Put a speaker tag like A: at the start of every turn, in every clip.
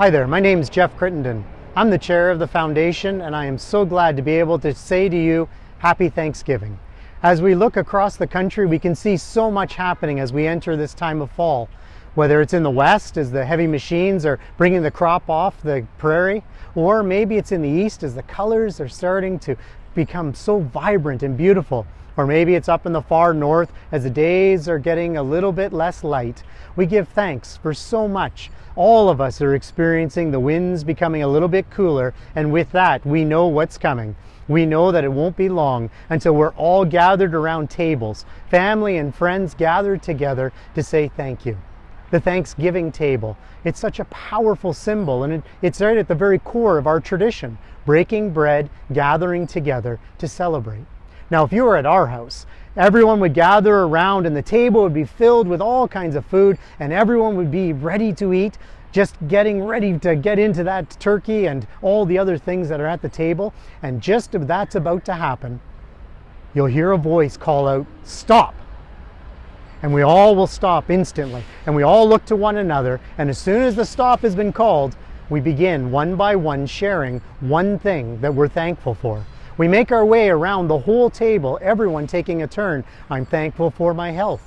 A: Hi there, my name is Jeff Crittenden. I'm the chair of the foundation and I am so glad to be able to say to you, Happy Thanksgiving. As we look across the country, we can see so much happening as we enter this time of fall. Whether it's in the west as the heavy machines are bringing the crop off the prairie, or maybe it's in the east as the colors are starting to become so vibrant and beautiful. Or maybe it's up in the far north as the days are getting a little bit less light. We give thanks for so much. All of us are experiencing the winds becoming a little bit cooler, and with that, we know what's coming. We know that it won't be long until we're all gathered around tables, family and friends gathered together to say thank you the Thanksgiving table. It's such a powerful symbol, and it, it's right at the very core of our tradition breaking bread, gathering together to celebrate. Now, if you were at our house, everyone would gather around, and the table would be filled with all kinds of food, and everyone would be ready to eat, just getting ready to get into that turkey and all the other things that are at the table. And just that's about to happen, you'll hear a voice call out, Stop! And we all will stop instantly. And we all look to one another, and as soon as the stop has been called, we begin one by one sharing one thing that we're thankful for. We make our way around the whole table, everyone taking a turn. I'm thankful for my health.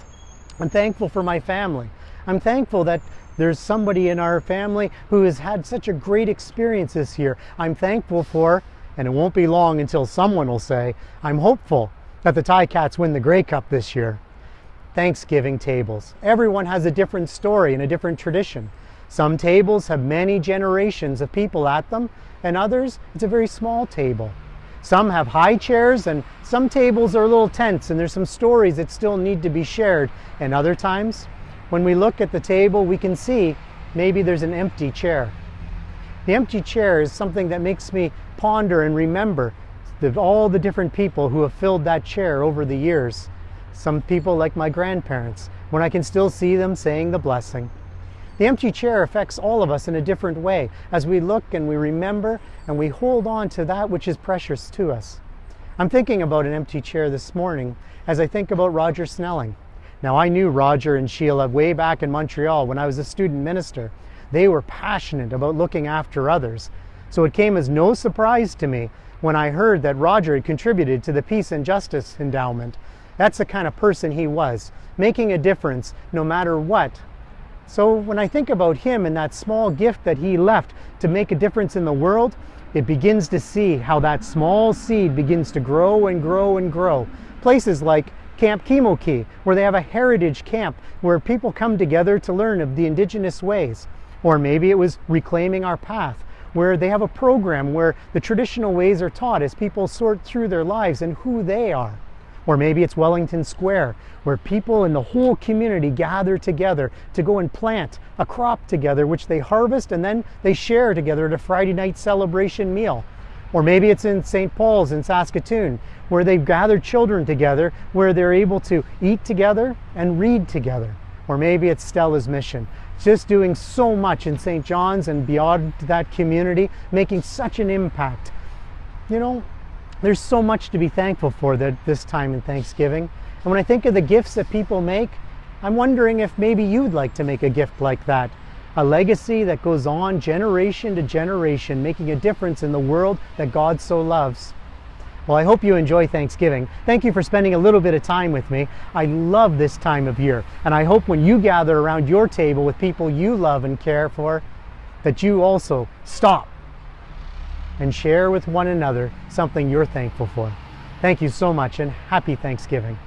A: I'm thankful for my family. I'm thankful that there's somebody in our family who has had such a great experience this year. I'm thankful for, and it won't be long until someone will say, I'm hopeful that the Ticats win the Grey Cup this year. Thanksgiving tables. Everyone has a different story and a different tradition. Some tables have many generations of people at them, and others, it's a very small table. Some have high chairs, and some tables are a little tense, and there's some stories that still need to be shared. And other times, when we look at the table, we can see maybe there's an empty chair. The empty chair is something that makes me ponder and remember the, all the different people who have filled that chair over the years. Some people like my grandparents, when I can still see them saying the blessing. The empty chair affects all of us in a different way as we look and we remember and we hold on to that which is precious to us. I'm thinking about an empty chair this morning as I think about Roger Snelling. Now, I knew Roger and Sheila way back in Montreal when I was a student minister. They were passionate about looking after others. So it came as no surprise to me when I heard that Roger had contributed to the Peace and Justice Endowment that's the kind of person he was, making a difference no matter what. So when I think about him and that small gift that he left to make a difference in the world, it begins to see how that small seed begins to grow and grow and grow. Places like Camp Kimoki, where they have a heritage camp where people come together to learn of the indigenous ways. Or maybe it was Reclaiming Our Path, where they have a program where the traditional ways are taught as people sort through their lives and who they are. Or maybe it's Wellington Square, where people in the whole community gather together to go and plant a crop together, which they harvest and then they share together at a Friday night celebration meal. Or maybe it's in St. Paul's in Saskatoon, where they've gathered children together, where they're able to eat together and read together. Or maybe it's Stella's mission, just doing so much in St. John's and beyond that community, making such an impact. You know, there's so much to be thankful for that this time in Thanksgiving. And when I think of the gifts that people make, I'm wondering if maybe you'd like to make a gift like that. A legacy that goes on generation to generation, making a difference in the world that God so loves. Well, I hope you enjoy Thanksgiving. Thank you for spending a little bit of time with me. I love this time of year, and I hope when you gather around your table with people you love and care for, that you also stop and share with one another something you're thankful for. Thank you so much and happy Thanksgiving.